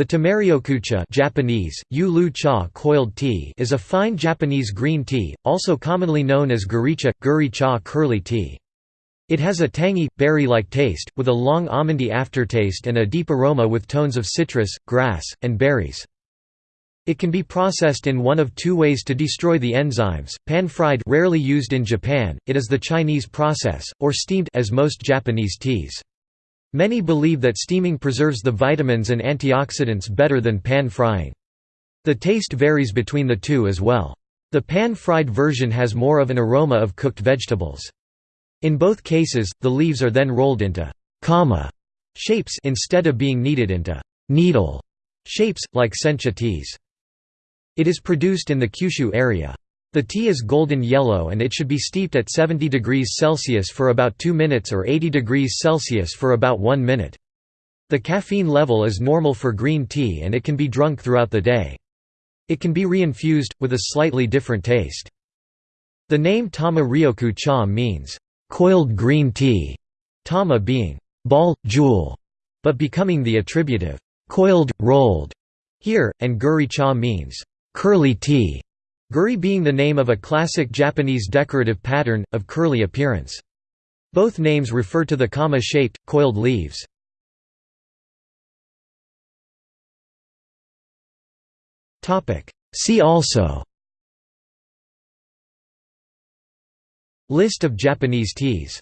The tamaryokucha Japanese, cha coiled tea is a fine Japanese green tea, also commonly known as guricha, guri cha curly tea. It has a tangy, berry-like taste, with a long almondy aftertaste and a deep aroma with tones of citrus, grass, and berries. It can be processed in one of two ways to destroy the enzymes, pan-fried rarely used in Japan, it is the Chinese process, or steamed as most Japanese teas. Many believe that steaming preserves the vitamins and antioxidants better than pan-frying. The taste varies between the two as well. The pan-fried version has more of an aroma of cooked vegetables. In both cases, the leaves are then rolled into comma shapes instead of being kneaded into needle shapes, like sencha teas. It is produced in the Kyushu area. The tea is golden yellow and it should be steeped at 70 degrees Celsius for about 2 minutes or 80 degrees Celsius for about 1 minute. The caffeine level is normal for green tea and it can be drunk throughout the day. It can be reinfused, with a slightly different taste. The name Tama Ryoku cha means, "...coiled green tea", Tama being, "...ball, jewel", but becoming the attributive, "...coiled, rolled", here, and Guri cha means, "...curly tea". Guri being the name of a classic Japanese decorative pattern, of curly appearance. Both names refer to the comma-shaped, coiled leaves. See also List of Japanese teas